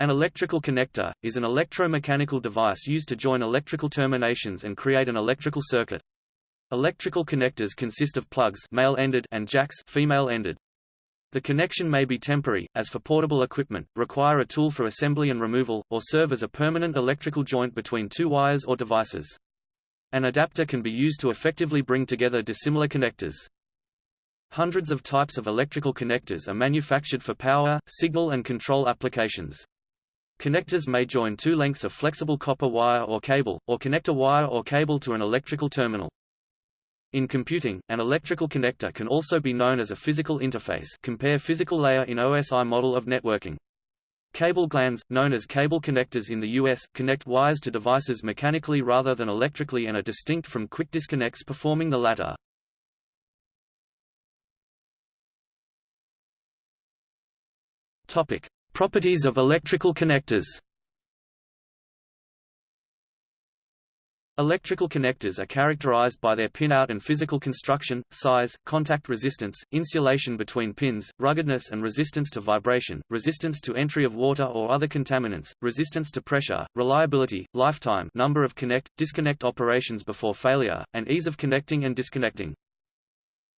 An electrical connector, is an electromechanical device used to join electrical terminations and create an electrical circuit. Electrical connectors consist of plugs male-ended and jacks female-ended. The connection may be temporary, as for portable equipment, require a tool for assembly and removal, or serve as a permanent electrical joint between two wires or devices. An adapter can be used to effectively bring together dissimilar connectors. Hundreds of types of electrical connectors are manufactured for power, signal and control applications. Connectors may join two lengths of flexible copper wire or cable, or connect a wire or cable to an electrical terminal. In computing, an electrical connector can also be known as a physical interface compare physical layer in OSI model of networking. Cable glands, known as cable connectors in the US, connect wires to devices mechanically rather than electrically and are distinct from quick disconnects performing the latter. Topic: Properties of electrical connectors Electrical connectors are characterized by their pinout and physical construction, size, contact resistance, insulation between pins, ruggedness and resistance to vibration, resistance to entry of water or other contaminants, resistance to pressure, reliability, lifetime number of connect, disconnect operations before failure, and ease of connecting and disconnecting.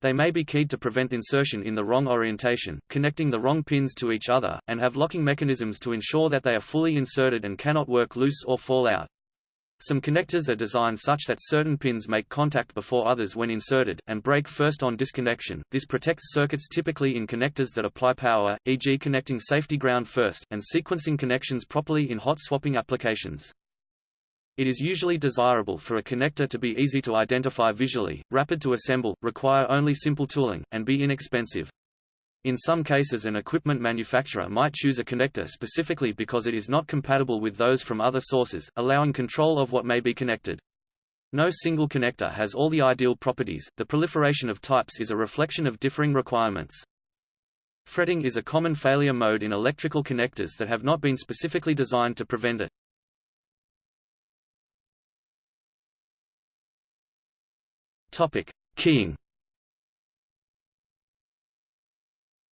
They may be keyed to prevent insertion in the wrong orientation, connecting the wrong pins to each other, and have locking mechanisms to ensure that they are fully inserted and cannot work loose or fall out. Some connectors are designed such that certain pins make contact before others when inserted, and break first on disconnection. This protects circuits typically in connectors that apply power, e.g. connecting safety ground first, and sequencing connections properly in hot swapping applications. It is usually desirable for a connector to be easy to identify visually, rapid to assemble, require only simple tooling, and be inexpensive. In some cases an equipment manufacturer might choose a connector specifically because it is not compatible with those from other sources, allowing control of what may be connected. No single connector has all the ideal properties, the proliferation of types is a reflection of differing requirements. Fretting is a common failure mode in electrical connectors that have not been specifically designed to prevent it. Topic: Keying.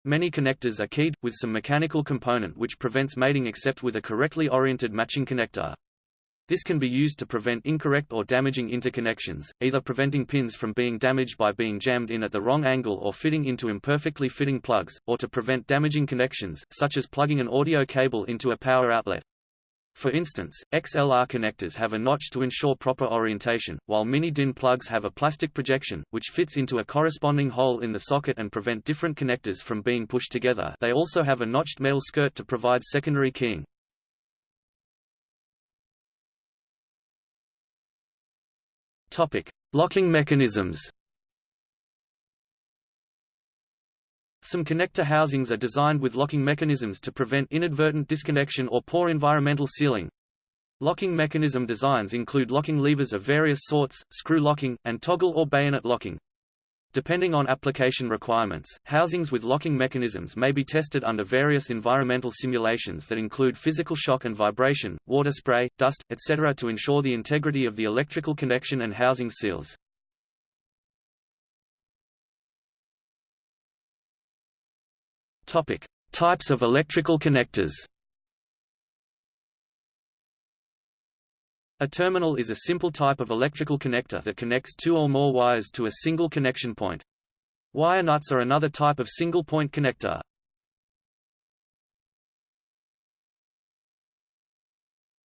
Many connectors are keyed, with some mechanical component which prevents mating except with a correctly oriented matching connector. This can be used to prevent incorrect or damaging interconnections, either preventing pins from being damaged by being jammed in at the wrong angle or fitting into imperfectly fitting plugs, or to prevent damaging connections, such as plugging an audio cable into a power outlet. For instance, XLR connectors have a notch to ensure proper orientation, while mini-DIN plugs have a plastic projection, which fits into a corresponding hole in the socket and prevent different connectors from being pushed together they also have a notched metal skirt to provide secondary keying. Locking mechanisms Some connector housings are designed with locking mechanisms to prevent inadvertent disconnection or poor environmental sealing. Locking mechanism designs include locking levers of various sorts, screw locking, and toggle or bayonet locking. Depending on application requirements, housings with locking mechanisms may be tested under various environmental simulations that include physical shock and vibration, water spray, dust, etc. to ensure the integrity of the electrical connection and housing seals. Topic: Types of electrical connectors. A terminal is a simple type of electrical connector that connects two or more wires to a single connection point. Wire nuts are another type of single-point connector.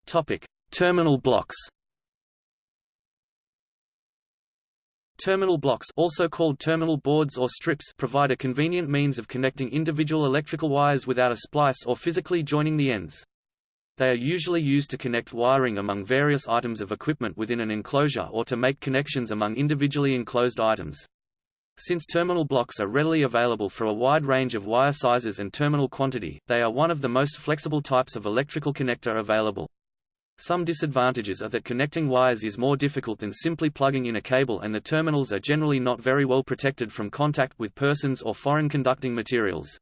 Topic: Terminal blocks. Terminal blocks also called terminal boards or strips provide a convenient means of connecting individual electrical wires without a splice or physically joining the ends. They are usually used to connect wiring among various items of equipment within an enclosure or to make connections among individually enclosed items. Since terminal blocks are readily available for a wide range of wire sizes and terminal quantity, they are one of the most flexible types of electrical connector available. Some disadvantages are that connecting wires is more difficult than simply plugging in a cable and the terminals are generally not very well protected from contact with persons or foreign conducting materials.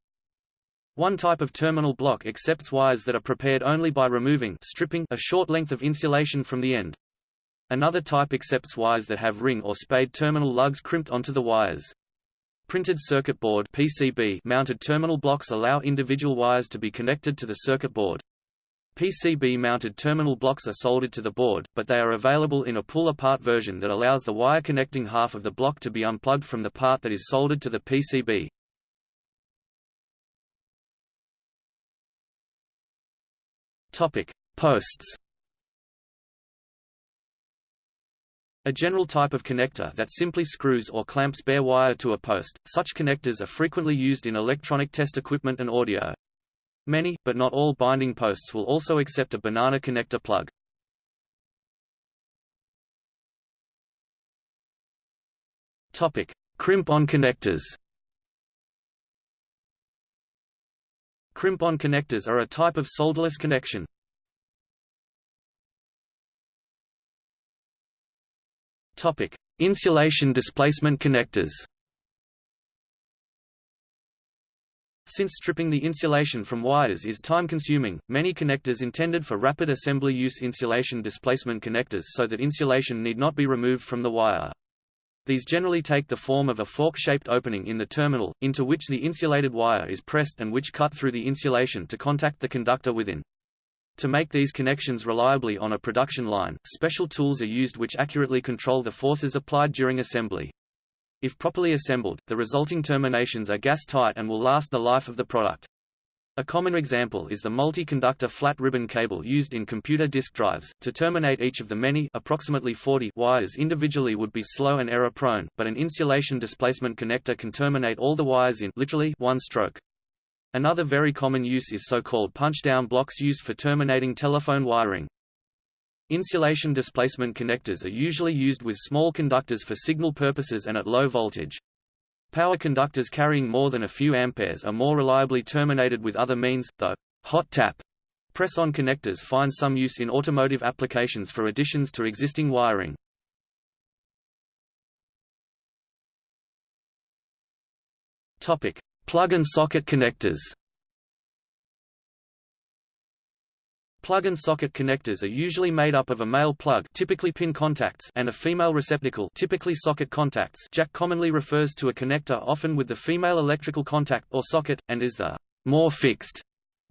One type of terminal block accepts wires that are prepared only by removing stripping a short length of insulation from the end. Another type accepts wires that have ring or spade terminal lugs crimped onto the wires. Printed circuit board PCB mounted terminal blocks allow individual wires to be connected to the circuit board. PCB-mounted terminal blocks are soldered to the board, but they are available in a pull-apart version that allows the wire connecting half of the block to be unplugged from the part that is soldered to the PCB. Topic: Posts. A general type of connector that simply screws or clamps bare wire to a post. Such connectors are frequently used in electronic test equipment and audio. Many, but not all binding posts will also accept a banana connector plug. Topic: Crimp-on connectors. Crimp-on connectors are a type of solderless connection. Topic: Insulation displacement connectors. Since stripping the insulation from wires is time-consuming, many connectors intended for rapid assembly use insulation displacement connectors so that insulation need not be removed from the wire. These generally take the form of a fork-shaped opening in the terminal, into which the insulated wire is pressed and which cut through the insulation to contact the conductor within. To make these connections reliably on a production line, special tools are used which accurately control the forces applied during assembly. If properly assembled, the resulting terminations are gas-tight and will last the life of the product. A common example is the multi-conductor flat ribbon cable used in computer disk drives. To terminate each of the many approximately 40 wires individually would be slow and error-prone, but an insulation displacement connector can terminate all the wires in literally one stroke. Another very common use is so-called punch-down blocks used for terminating telephone wiring. Insulation displacement connectors are usually used with small conductors for signal purposes and at low voltage. Power conductors carrying more than a few amperes are more reliably terminated with other means, though hot tap press-on connectors find some use in automotive applications for additions to existing wiring. Topic: Plug and socket connectors. Plug and socket connectors are usually made up of a male plug typically pin contacts and a female receptacle typically socket contacts jack commonly refers to a connector often with the female electrical contact or socket, and is the more fixed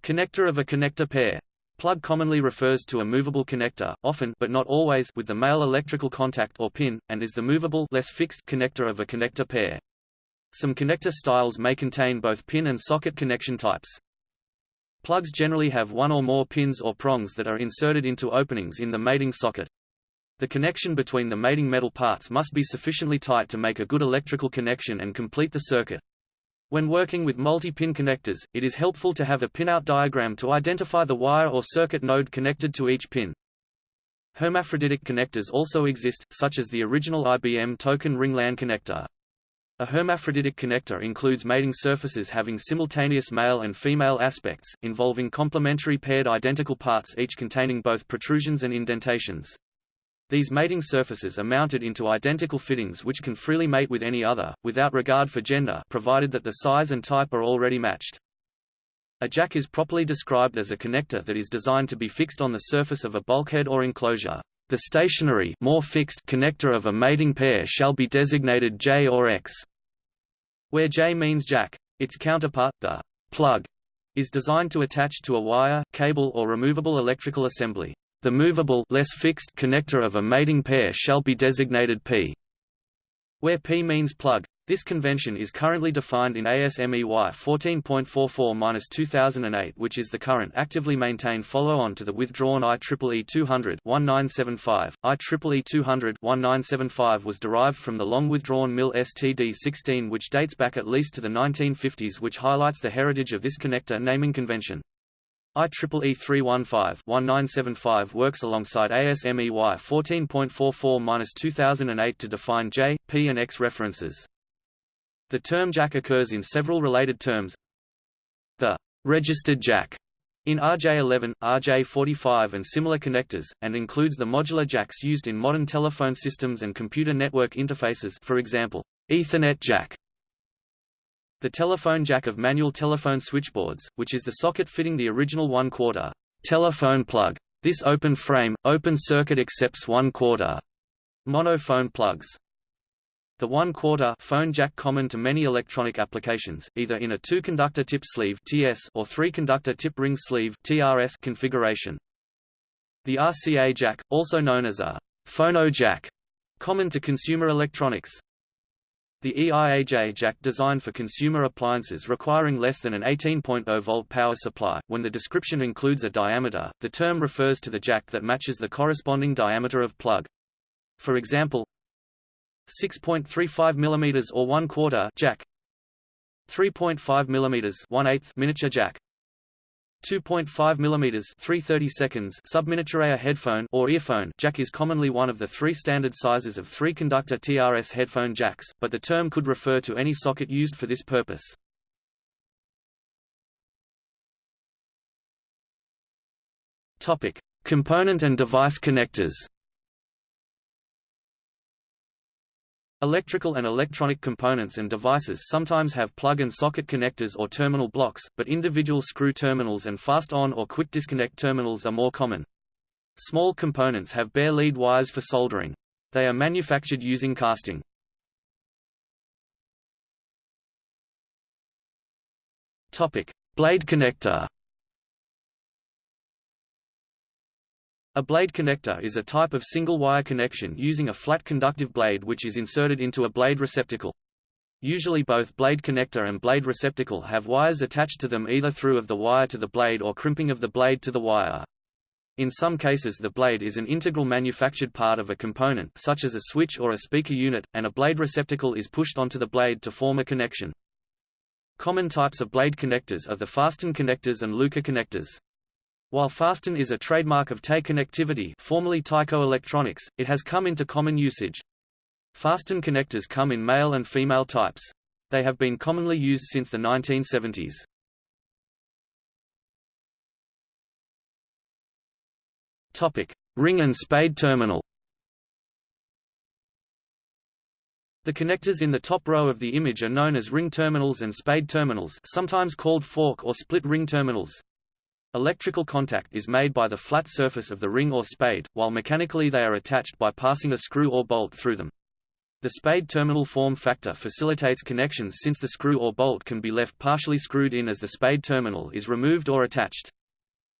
connector of a connector pair. Plug commonly refers to a movable connector, often but not always with the male electrical contact or pin, and is the movable less fixed connector of a connector pair. Some connector styles may contain both pin and socket connection types. Plugs generally have one or more pins or prongs that are inserted into openings in the mating socket. The connection between the mating metal parts must be sufficiently tight to make a good electrical connection and complete the circuit. When working with multi-pin connectors, it is helpful to have a pinout diagram to identify the wire or circuit node connected to each pin. Hermaphroditic connectors also exist, such as the original IBM token ring LAN connector. A hermaphroditic connector includes mating surfaces having simultaneous male and female aspects, involving complementary paired identical parts each containing both protrusions and indentations. These mating surfaces are mounted into identical fittings which can freely mate with any other, without regard for gender provided that the size and type are already matched. A jack is properly described as a connector that is designed to be fixed on the surface of a bulkhead or enclosure. The stationary more fixed connector of a mating pair shall be designated J or X, where J means jack. Its counterpart, the plug, is designed to attach to a wire, cable or removable electrical assembly. The movable less fixed connector of a mating pair shall be designated P, where P means plug. This convention is currently defined in ASME Y 14.44-2008 which is the current actively maintained follow-on to the withdrawn IEEE 200-1975. IEEE 200-1975 was derived from the long-withdrawn MIL STD-16 which dates back at least to the 1950s which highlights the heritage of this connector naming convention. IEEE 315-1975 works alongside ASME Y 14.44-2008 to define J, P and X references. The term jack occurs in several related terms. The registered jack in RJ11, RJ45 and similar connectors, and includes the modular jacks used in modern telephone systems and computer network interfaces for example, Ethernet jack, the telephone jack of manual telephone switchboards, which is the socket fitting the original one-quarter telephone plug. This open frame, open circuit accepts one-quarter monophone plugs. The one-quarter phone jack common to many electronic applications, either in a two-conductor tip sleeve (TS) or three-conductor tip ring sleeve (TRS) configuration. The RCA jack, also known as a phono jack, common to consumer electronics. The EIAJ jack designed for consumer appliances requiring less than an 18.0 volt power supply. When the description includes a diameter, the term refers to the jack that matches the corresponding diameter of plug. For example, 6.35 mm or 1 quarter jack 3.5 mm 1 8 miniature jack 2.5 mm 330 seconds subminiaturia headphone or earphone jack is commonly one of the three standard sizes of three-conductor TRS headphone jacks, but the term could refer to any socket used for this purpose. Topic: Component and device connectors. Electrical and electronic components and devices sometimes have plug and socket connectors or terminal blocks, but individual screw terminals and fast-on or quick disconnect terminals are more common. Small components have bare lead wires for soldering. They are manufactured using casting. Topic: Blade connector. A blade connector is a type of single-wire connection using a flat conductive blade which is inserted into a blade receptacle. Usually both blade connector and blade receptacle have wires attached to them either through of the wire to the blade or crimping of the blade to the wire. In some cases the blade is an integral manufactured part of a component such as a switch or a speaker unit, and a blade receptacle is pushed onto the blade to form a connection. Common types of blade connectors are the Faston connectors and Lucar connectors. While Faston is a trademark of TE Connectivity formerly Tyco Electronics, it has come into common usage. Faston connectors come in male and female types. They have been commonly used since the 1970s. Topic: Ring and spade terminal. The connectors in the top row of the image are known as ring terminals and spade terminals, sometimes called fork or split ring terminals. Electrical contact is made by the flat surface of the ring or spade, while mechanically they are attached by passing a screw or bolt through them. The spade terminal form factor facilitates connections since the screw or bolt can be left partially screwed in as the spade terminal is removed or attached.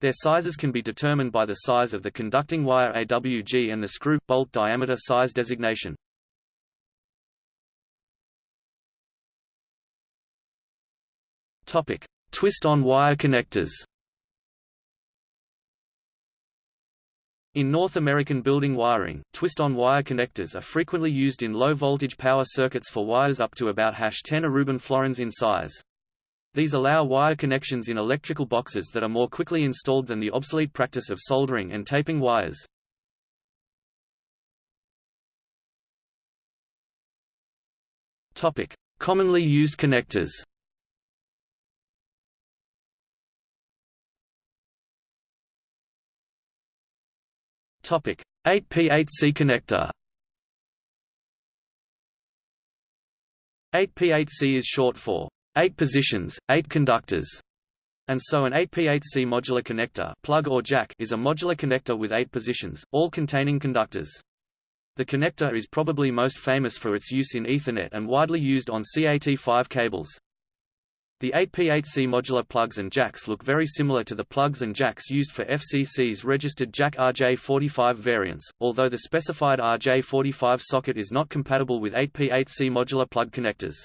Their sizes can be determined by the size of the conducting wire AWG and the screw bolt diameter size designation. Topic: Twist-on wire connectors. In North American building wiring, twist-on wire connectors are frequently used in low-voltage power circuits for wires up to about 10 aruban florins in size. These allow wire connections in electrical boxes that are more quickly installed than the obsolete practice of soldering and taping wires. Commonly used connectors. Topic: 8P8C connector. 8P8C is short for 8 positions, 8 conductors. And so an 8P8C modular connector plug or jack is a modular connector with 8 positions, all containing conductors. The connector is probably most famous for its use in Ethernet and widely used on CAT5 cables. The 8P8C modular plugs and jacks look very similar to the plugs and jacks used for FCC's registered Jack RJ45 variants, although the specified RJ45 socket is not compatible with 8P8C modular plug connectors.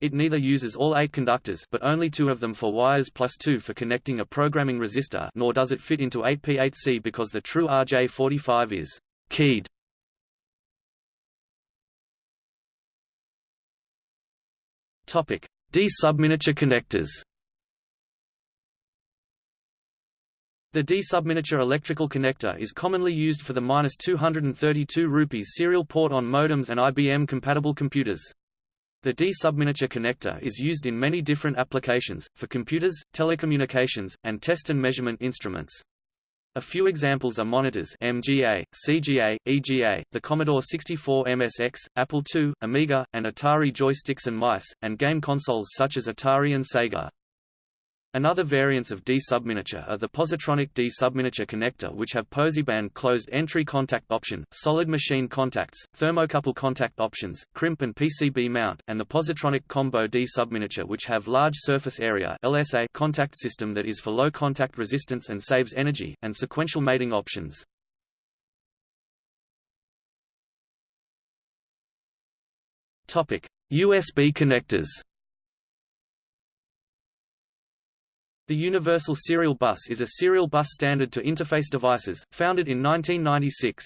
It neither uses all eight conductors but only two of them for wires plus two for connecting a programming resistor nor does it fit into 8P8C because the true RJ45 is keyed. Topic: D-subminiature connectors The D-subminiature electrical connector is commonly used for the 232 rupees serial port on modems and IBM-compatible computers. The D-subminiature connector is used in many different applications, for computers, telecommunications, and test and measurement instruments. A few examples are monitors MGA, CGA, EGA, the Commodore 64 MSX, Apple II, Amiga, and Atari joysticks and mice, and game consoles such as Atari and Sega. Another variants of D subminiature are the positronic D subminiature connector which have posiband closed entry contact option, solid machine contacts, thermocouple contact options, crimp and PCB mount, and the positronic combo D subminiature which have large surface area LSA contact system that is for low contact resistance and saves energy, and sequential mating options. USB connectors The Universal Serial Bus is a serial bus standard to interface devices, founded in 1996.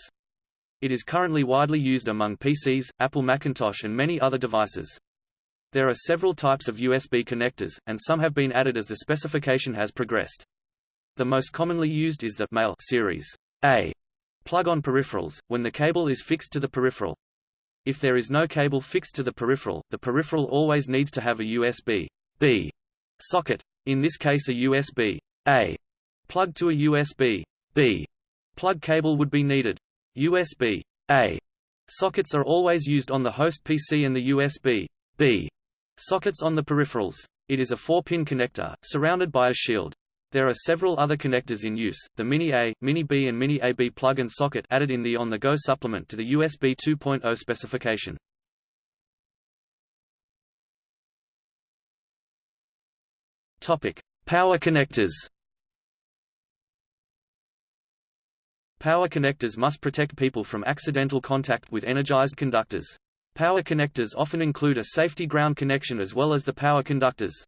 It is currently widely used among PCs, Apple Macintosh and many other devices. There are several types of USB connectors, and some have been added as the specification has progressed. The most commonly used is the Male series A plug-on peripherals, when the cable is fixed to the peripheral. If there is no cable fixed to the peripheral, the peripheral always needs to have a USB B socket, in this case a USB A plug to a USB B plug cable would be needed. USB A sockets are always used on the host PC and the USB B sockets on the peripherals. It is a 4-pin connector, surrounded by a shield. There are several other connectors in use, the Mini A, Mini B and Mini AB plug and socket added in the on-the-go supplement to the USB 2.0 specification. Topic: Power connectors. Power connectors must protect people from accidental contact with energized conductors. Power connectors often include a safety ground connection as well as the power conductors.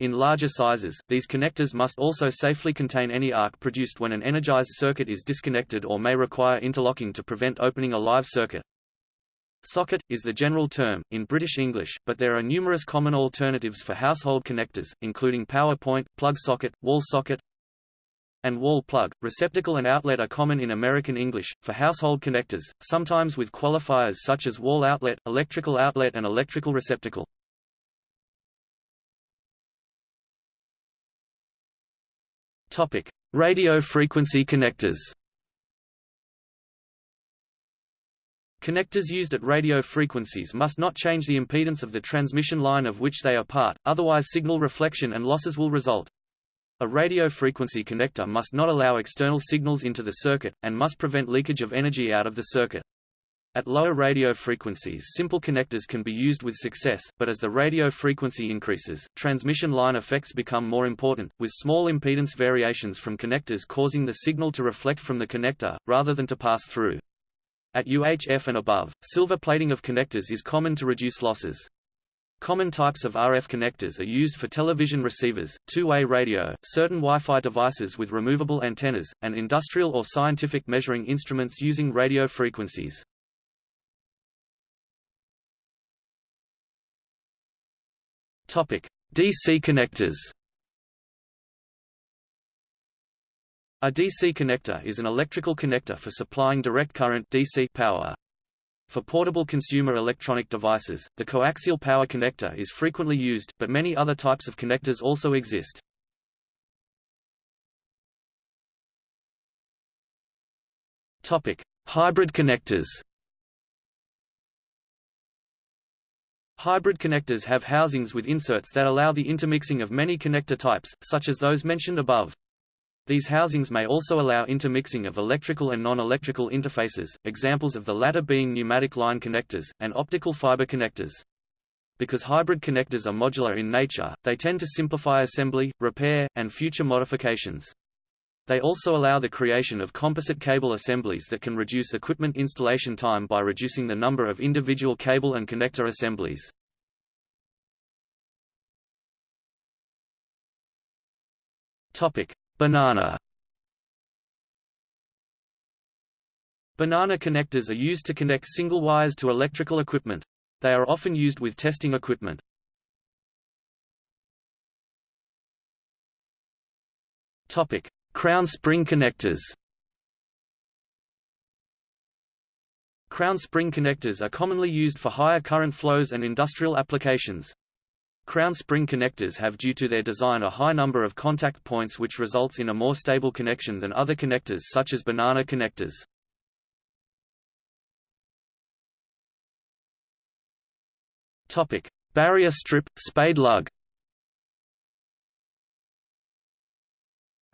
In larger sizes, these connectors must also safely contain any arc produced when an energized circuit is disconnected or may require interlocking to prevent opening a live circuit. Socket, is the general term, in British English, but there are numerous common alternatives for household connectors, including power point, plug socket, wall socket, and wall plug. Receptacle and outlet are common in American English, for household connectors, sometimes with qualifiers such as wall outlet, electrical outlet and electrical receptacle. Radio frequency connectors Connectors used at radio frequencies must not change the impedance of the transmission line of which they are part, otherwise signal reflection and losses will result. A radio frequency connector must not allow external signals into the circuit, and must prevent leakage of energy out of the circuit. At lower radio frequencies simple connectors can be used with success, but as the radio frequency increases, transmission line effects become more important, with small impedance variations from connectors causing the signal to reflect from the connector, rather than to pass through. At UHF and above, silver plating of connectors is common to reduce losses. Common types of RF connectors are used for television receivers, two-way radio, certain Wi-Fi devices with removable antennas, and industrial or scientific measuring instruments using radio frequencies. DC connectors A DC connector is an electrical connector for supplying direct current DC power. For portable consumer electronic devices, the coaxial power connector is frequently used, but many other types of connectors also exist. Topic: Hybrid connectors. Hybrid connectors have housings with inserts that allow the intermixing of many connector types, such as those mentioned above. These housings may also allow intermixing of electrical and non-electrical interfaces, examples of the latter being pneumatic line connectors, and optical fiber connectors. Because hybrid connectors are modular in nature, they tend to simplify assembly, repair, and future modifications. They also allow the creation of composite cable assemblies that can reduce equipment installation time by reducing the number of individual cable and connector assemblies. Topic: Banana Banana connectors are used to connect single wires to electrical equipment. They are often used with testing equipment. Topic: Crown spring connectors. Crown spring connectors are commonly used for higher current flows and industrial applications. Crown spring connectors have due to their design a high number of contact points which results in a more stable connection than other connectors such as banana connectors. Topic: Barrier strip, spade lug.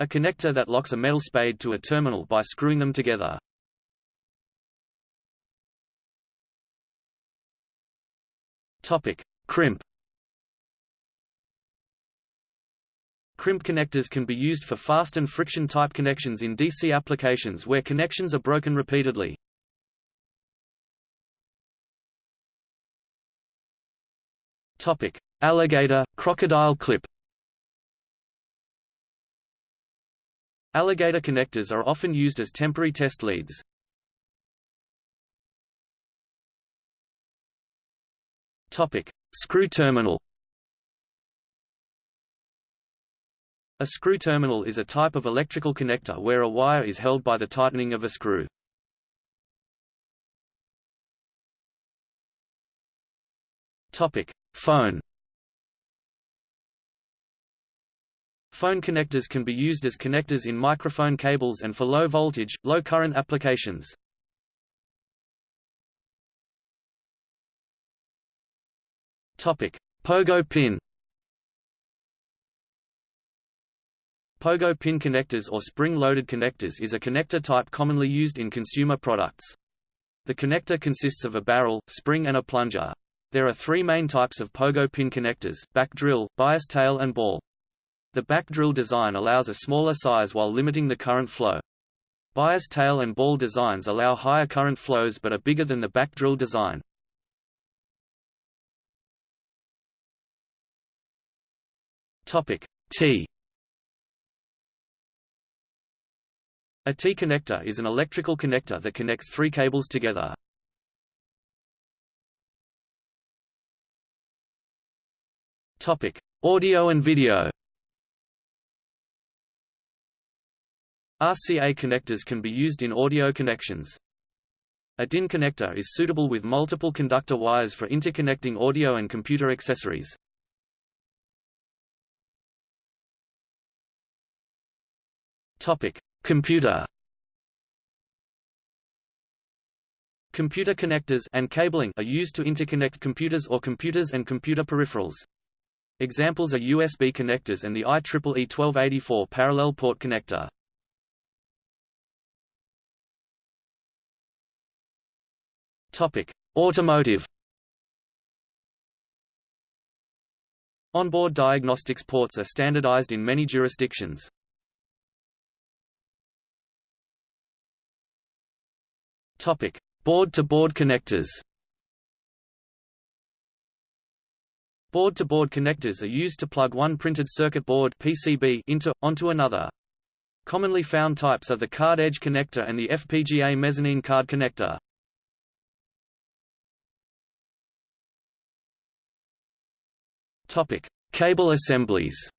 A connector that locks a metal spade to a terminal by screwing them together. Topic: Crimp. Crimp connectors can be used for fast and friction type connections in DC applications where connections are broken repeatedly. Topic: Alligator crocodile clip. Alligator connectors are often used as temporary test leads. Topic: Screw terminal. A screw terminal is a type of electrical connector where a wire is held by the tightening of a screw. Topic: Phone. Phone connectors can be used as connectors in microphone cables and for low voltage, low current applications. Topic: Pogo pin. Pogo pin connectors or spring-loaded connectors is a connector type commonly used in consumer products. The connector consists of a barrel, spring and a plunger. There are three main types of pogo pin connectors, back drill, bias tail and ball. The back drill design allows a smaller size while limiting the current flow. Bias tail and ball designs allow higher current flows but are bigger than the back drill design. Topic T A T connector is an electrical connector that connects three cables together. Topic: Audio and video. RCA connectors can be used in audio connections. A DIN connector is suitable with multiple conductor wires for interconnecting audio and computer accessories. Topic: Computer. Computer connectors and cabling are used to interconnect computers or computers and computer peripherals. Examples are USB connectors and the IEEE 1284 parallel port connector. Topic: Automotive Onboard diagnostics ports are standardized in many jurisdictions. Topic: Board-to-board connectors. Board-to-board connectors are used to plug one printed circuit board (PCB) into onto another. Commonly found types are the card edge connector and the FPGA mezzanine card connector. Topic: Cable assemblies.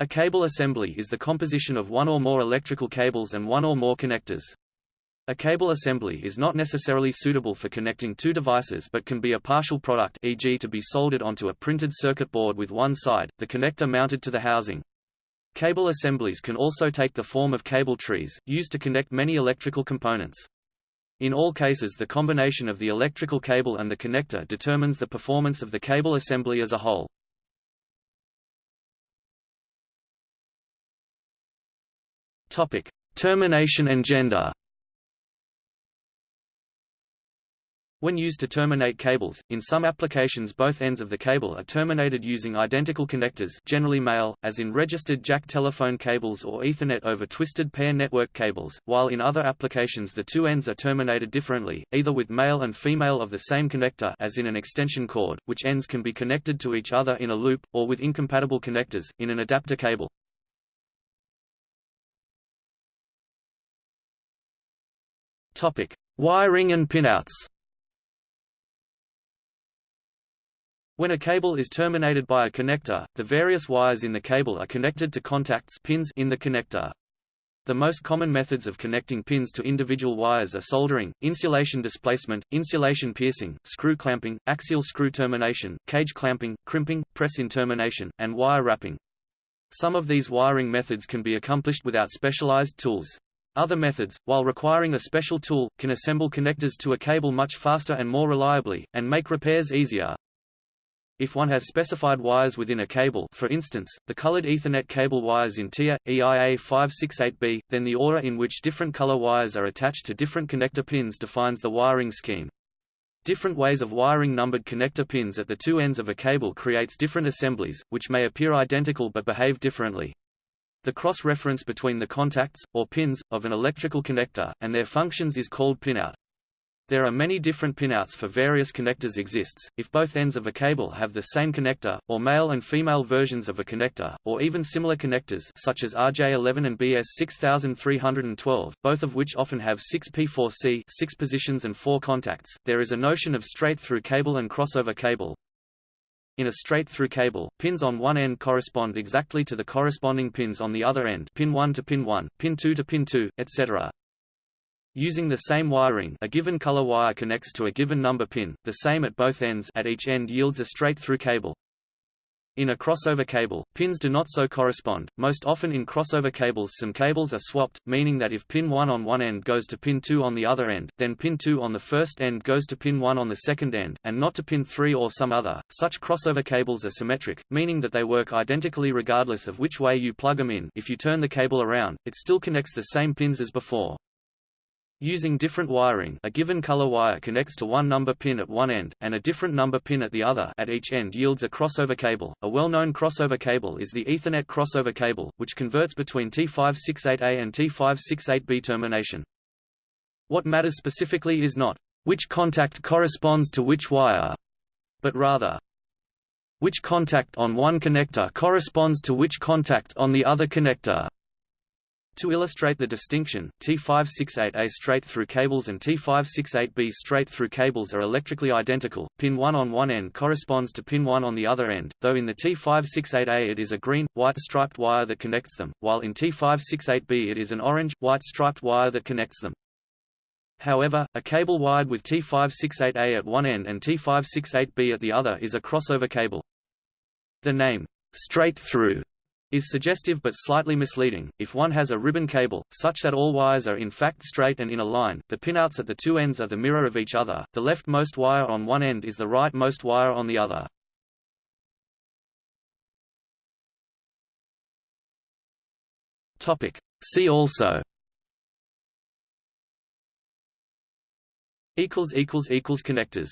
A cable assembly is the composition of one or more electrical cables and one or more connectors. A cable assembly is not necessarily suitable for connecting two devices but can be a partial product e.g. to be soldered onto a printed circuit board with one side, the connector mounted to the housing. Cable assemblies can also take the form of cable trees, used to connect many electrical components. In all cases the combination of the electrical cable and the connector determines the performance of the cable assembly as a whole. Topic: Termination and gender. When used to terminate cables, in some applications both ends of the cable are terminated using identical connectors generally male, as in registered jack telephone cables or Ethernet over twisted pair network cables, while in other applications the two ends are terminated differently, either with male and female of the same connector as in an extension cord, which ends can be connected to each other in a loop, or with incompatible connectors, in an adapter cable. Topic: Wiring and pinouts. When a cable is terminated by a connector, the various wires in the cable are connected to contacts pins in the connector. The most common methods of connecting pins to individual wires are soldering, insulation displacement, insulation piercing, screw clamping, axial screw termination, cage clamping, crimping, press-in termination, and wire wrapping. Some of these wiring methods can be accomplished without specialized tools. Other methods, while requiring a special tool, can assemble connectors to a cable much faster and more reliably, and make repairs easier. If one has specified wires within a cable for instance, the colored Ethernet cable wires in TIA, EIA 568B, then the order in which different color wires are attached to different connector pins defines the wiring scheme. Different ways of wiring numbered connector pins at the two ends of a cable creates different assemblies, which may appear identical but behave differently. The cross-reference between the contacts, or pins, of an electrical connector, and their functions is called pinout. There are many different pinouts for various connectors exists, if both ends of a cable have the same connector, or male and female versions of a connector, or even similar connectors such as RJ11 and BS6312, both of which often have 6P4C 6 positions and 4 contacts. There is a notion of straight-through cable and crossover cable. In a straight-through cable, pins on one end correspond exactly to the corresponding pins on the other end pin 1 to pin 1, pin 2 to pin 2, etc. Using the same wiring a given color wire connects to a given number pin, the same at both ends at each end yields a straight-through cable. In a crossover cable, pins do not so correspond. Most often in crossover cables some cables are swapped, meaning that if pin 1 on one end goes to pin 2 on the other end, then pin 2 on the first end goes to pin 1 on the second end, and not to pin 3 or some other. Such crossover cables are symmetric, meaning that they work identically regardless of which way you plug them in. If you turn the cable around, it still connects the same pins as before. Using different wiring a given color wire connects to one number pin at one end, and a different number pin at the other at each end yields a crossover cable. A well-known crossover cable is the Ethernet crossover cable, which converts between T568A and T568B termination. What matters specifically is not which contact corresponds to which wire, but rather which contact on one connector corresponds to which contact on the other connector. To illustrate the distinction, T568A straight-through cables and T568B straight-through cables are electrically identical, pin 1 on one end corresponds to pin 1 on the other end, though in the T568A it is a green, white striped wire that connects them, while in T568B it is an orange, white striped wire that connects them. However, a cable wired with T568A at one end and T568B at the other is a crossover cable. The name, straight through, is suggestive but slightly misleading. If one has a ribbon cable, such that all wires are in fact straight and in a line, the pinouts at the two ends are the mirror of each other, the leftmost wire on one end is the rightmost wire on the other. Topic. See also connectors